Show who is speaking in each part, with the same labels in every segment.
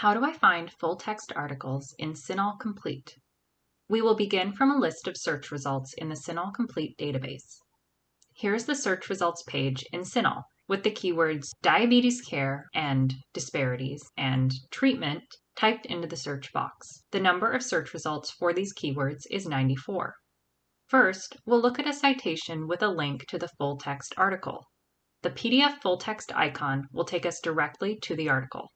Speaker 1: How do I find full text articles in CINAHL Complete? We will begin from a list of search results in the CINAHL Complete database. Here is the search results page in CINAHL with the keywords diabetes care and disparities and treatment typed into the search box. The number of search results for these keywords is 94. First, we'll look at a citation with a link to the full text article. The PDF full text icon will take us directly to the article.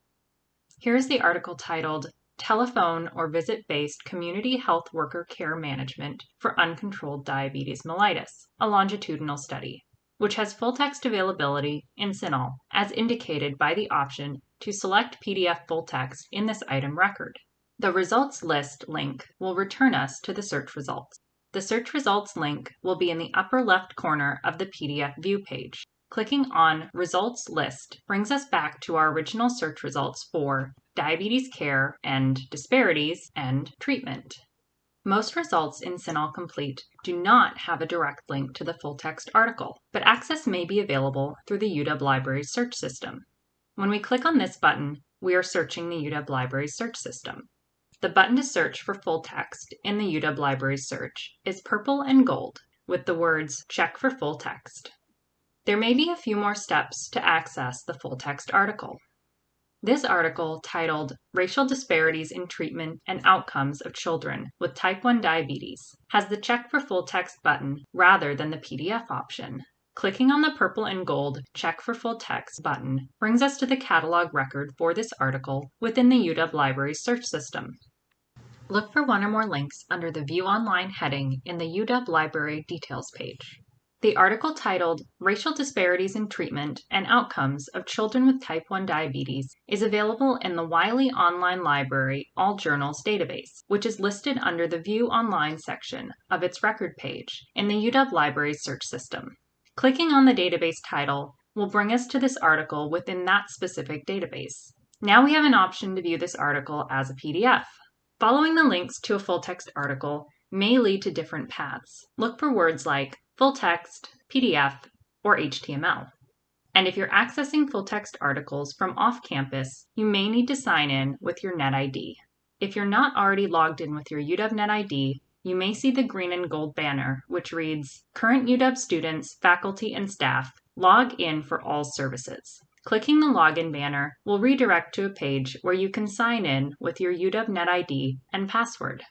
Speaker 1: Here is the article titled Telephone or Visit Based Community Health Worker Care Management for Uncontrolled Diabetes Mellitus, a longitudinal study, which has full text availability in CINAHL as indicated by the option to select PDF full text in this item record. The results list link will return us to the search results. The search results link will be in the upper left corner of the PDF view page. Clicking on Results List brings us back to our original search results for diabetes care and disparities and treatment. Most results in CINAHL Complete do not have a direct link to the full text article, but access may be available through the UW Libraries search system. When we click on this button, we are searching the UW Libraries search system. The button to search for full text in the UW Libraries search is purple and gold with the words Check for Full Text. There may be a few more steps to access the full text article. This article, titled Racial Disparities in Treatment and Outcomes of Children with Type 1 Diabetes, has the Check for Full Text button rather than the PDF option. Clicking on the purple and gold Check for Full Text button brings us to the catalog record for this article within the UW Libraries search system. Look for one or more links under the View Online heading in the UW Library Details page. The article titled Racial Disparities in Treatment and Outcomes of Children with Type 1 Diabetes is available in the Wiley Online Library All Journals database, which is listed under the View Online section of its record page in the UW Libraries search system. Clicking on the database title will bring us to this article within that specific database. Now we have an option to view this article as a PDF. Following the links to a full text article may lead to different paths. Look for words like full text, PDF, or HTML. And if you're accessing full text articles from off campus, you may need to sign in with your NetID. If you're not already logged in with your UW NetID, you may see the green and gold banner, which reads Current UW students, faculty, and staff, log in for all services. Clicking the login banner will redirect to a page where you can sign in with your UW NetID and password.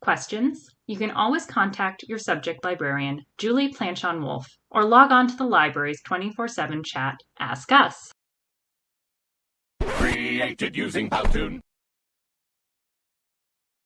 Speaker 1: Questions? You can always contact your subject librarian, Julie Planchon Wolf, or log on to the library's 24 7 chat, Ask Us.
Speaker 2: Created using Powtoon.